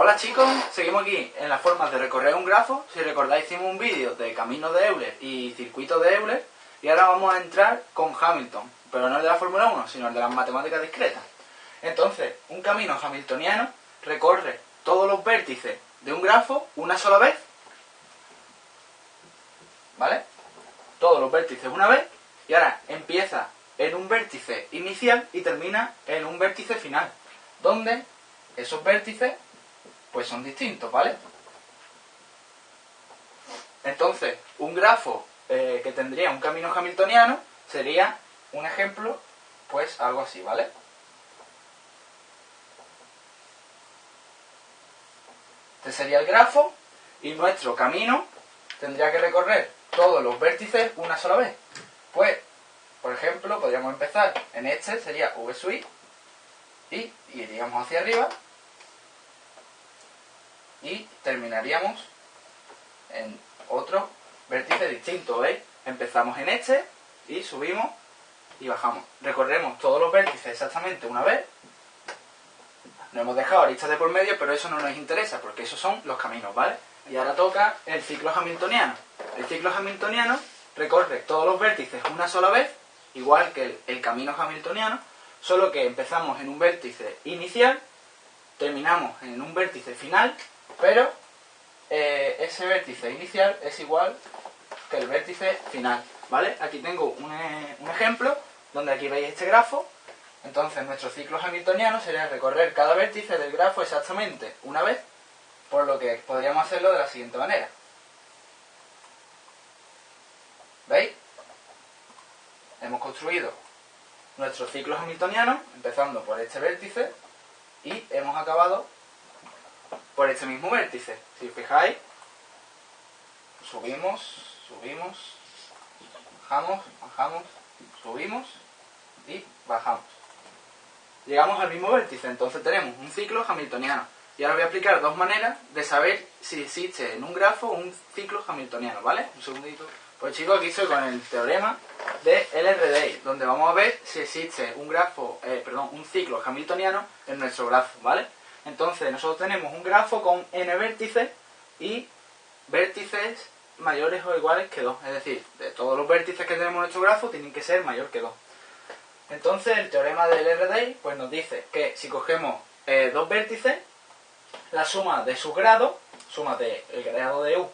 Hola chicos, seguimos aquí en las formas de recorrer un grafo. Si recordáis hicimos un vídeo de caminos de Euler y circuitos de Euler. Y ahora vamos a entrar con Hamilton, pero no el de la Fórmula 1, sino el de las matemáticas discretas. Entonces, un camino hamiltoniano recorre todos los vértices de un grafo una sola vez, ¿vale? Todos los vértices una vez. Y ahora empieza en un vértice inicial y termina en un vértice final, donde esos vértices pues son distintos, ¿vale? Entonces, un grafo eh, que tendría un camino hamiltoniano sería un ejemplo, pues algo así, ¿vale? Este sería el grafo y nuestro camino tendría que recorrer todos los vértices una sola vez. Pues, por ejemplo, podríamos empezar en este, sería V sub y iríamos hacia arriba y terminaríamos en otro vértice distinto, ¿veis? Empezamos en este y subimos y bajamos. Recorremos todos los vértices exactamente una vez. No hemos dejado aristas de por medio, pero eso no nos interesa, porque esos son los caminos, ¿vale? Y ahora toca el ciclo hamiltoniano. El ciclo hamiltoniano recorre todos los vértices una sola vez, igual que el, el camino hamiltoniano, solo que empezamos en un vértice inicial, terminamos en un vértice final pero eh, ese vértice inicial es igual que el vértice final, ¿vale? Aquí tengo un, eh, un ejemplo donde aquí veis este grafo. Entonces nuestro ciclo hamiltoniano sería recorrer cada vértice del grafo exactamente una vez, por lo que podríamos hacerlo de la siguiente manera. ¿Veis? Hemos construido nuestro ciclo hamiltoniano, empezando por este vértice, y hemos acabado por este mismo vértice. Si os fijáis, subimos, subimos, bajamos, bajamos, subimos y bajamos. Llegamos al mismo vértice, entonces tenemos un ciclo hamiltoniano. Y ahora voy a aplicar dos maneras de saber si existe en un grafo un ciclo hamiltoniano, ¿vale? Un segundito. Pues chicos, aquí estoy con el teorema de LRDI, donde vamos a ver si existe un grafo, eh, perdón, un ciclo hamiltoniano en nuestro grafo, ¿vale? Entonces nosotros tenemos un grafo con n vértices y vértices mayores o iguales que 2. Es decir, de todos los vértices que tenemos en nuestro grafo tienen que ser mayor que 2. Entonces el teorema del RDI pues, nos dice que si cogemos eh, dos vértices, la suma de sus grados, suma del grado de U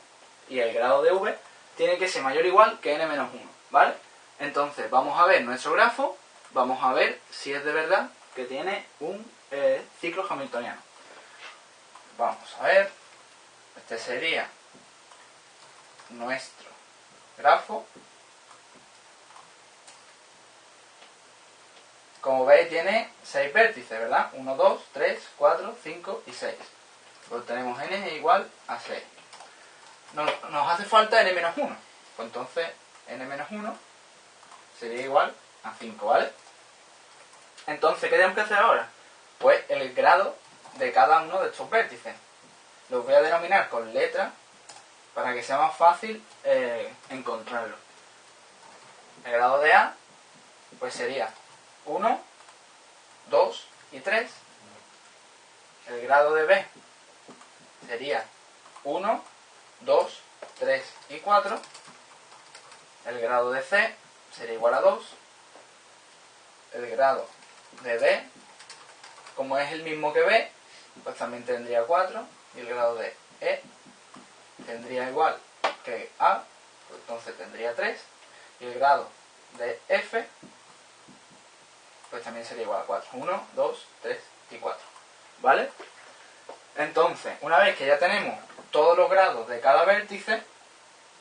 y el grado de V, tiene que ser mayor o igual que n menos 1. ¿Vale? Entonces vamos a ver nuestro grafo, vamos a ver si es de verdad que tiene un eh, ciclo hamiltoniano. Vamos a ver, este sería nuestro grafo. Como veis tiene 6 vértices, ¿verdad? 1, 2, 3, 4, 5 y 6. Pues tenemos n igual a 6. Nos, nos hace falta n menos 1. Pues entonces n menos 1 sería igual a 5, ¿vale? Entonces, ¿qué tenemos que hacer ahora? Pues el grado de cada uno de estos vértices. Los voy a denominar con letra para que sea más fácil eh, encontrarlo. El grado de A pues sería 1, 2 y 3. El grado de B sería 1, 2, 3 y 4. El grado de C sería igual a 2. El grado de D, como es el mismo que B, pues también tendría 4 y el grado de E tendría igual que A, pues entonces tendría 3 y el grado de F pues también sería igual a 4. 1, 2, 3 y 4. ¿Vale? Entonces, una vez que ya tenemos todos los grados de cada vértice,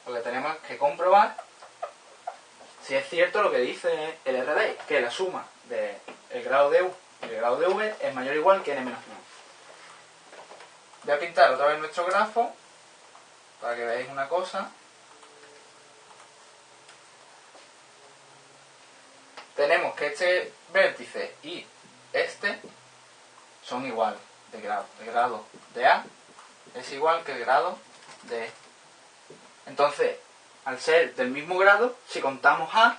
lo que tenemos que comprobar si es cierto lo que dice el RDI, que la suma del grado de U el grado de V es mayor o igual que n-1. Voy a pintar otra vez nuestro grafo para que veáis una cosa. Tenemos que este vértice y este son iguales de grado. El grado de A es igual que el grado de E. Entonces, al ser del mismo grado, si contamos A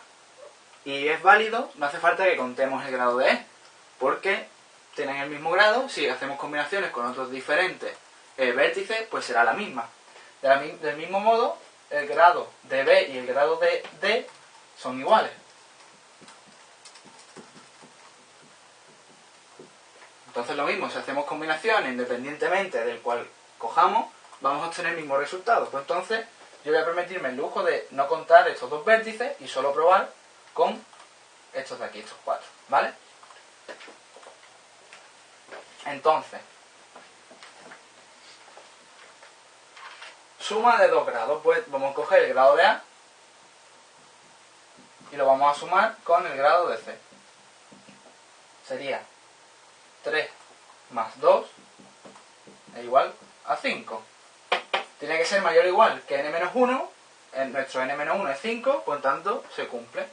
y es válido, no hace falta que contemos el grado de E, porque tienen el mismo grado, si hacemos combinaciones con otros diferentes eh, vértices, pues será la misma. del mismo modo, el grado de B y el grado de D son iguales. Entonces lo mismo, si hacemos combinaciones independientemente del cual cojamos, vamos a obtener el mismo resultado. Pues entonces yo voy a permitirme el lujo de no contar estos dos vértices y solo probar con estos de aquí, estos cuatro, ¿vale? Entonces, suma de dos grados, pues vamos a coger el grado de A y lo vamos a sumar con el grado de C. Sería 3 más 2 es igual a 5. Tiene que ser mayor o igual que n-1, nuestro n-1 es 5, por tanto se cumple.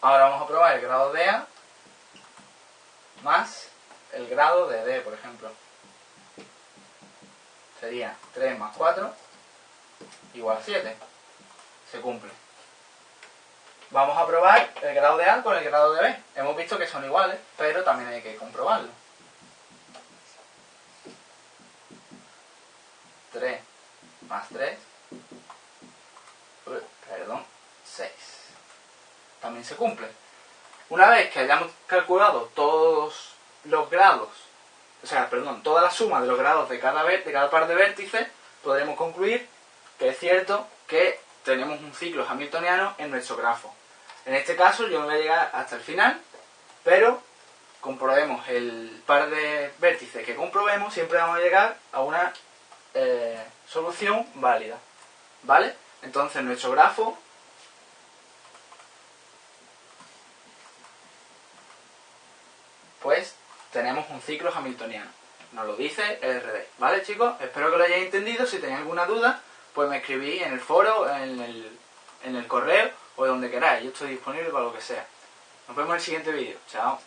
Ahora vamos a probar el grado de A más el grado de D, por ejemplo. Sería 3 más 4 igual a 7. Se cumple. Vamos a probar el grado de A con el grado de B. Hemos visto que son iguales, pero también hay que comprobarlo. 3 más 3, perdón, 6. También se cumple. Una vez que hayamos calculado todos los grados, o sea, perdón, toda la suma de los grados de cada, de cada par de vértices, podremos concluir que es cierto que tenemos un ciclo hamiltoniano en nuestro grafo. En este caso yo no voy a llegar hasta el final, pero comprobemos el par de vértices que comprobemos, siempre vamos a llegar a una eh, solución válida. ¿Vale? Entonces nuestro grafo pues tenemos un ciclo hamiltoniano. Nos lo dice el RD. ¿Vale, chicos? Espero que lo hayáis entendido. Si tenéis alguna duda, pues me escribís en el foro, en el, en el correo o donde queráis. Yo estoy disponible para lo que sea. Nos vemos en el siguiente vídeo. Chao.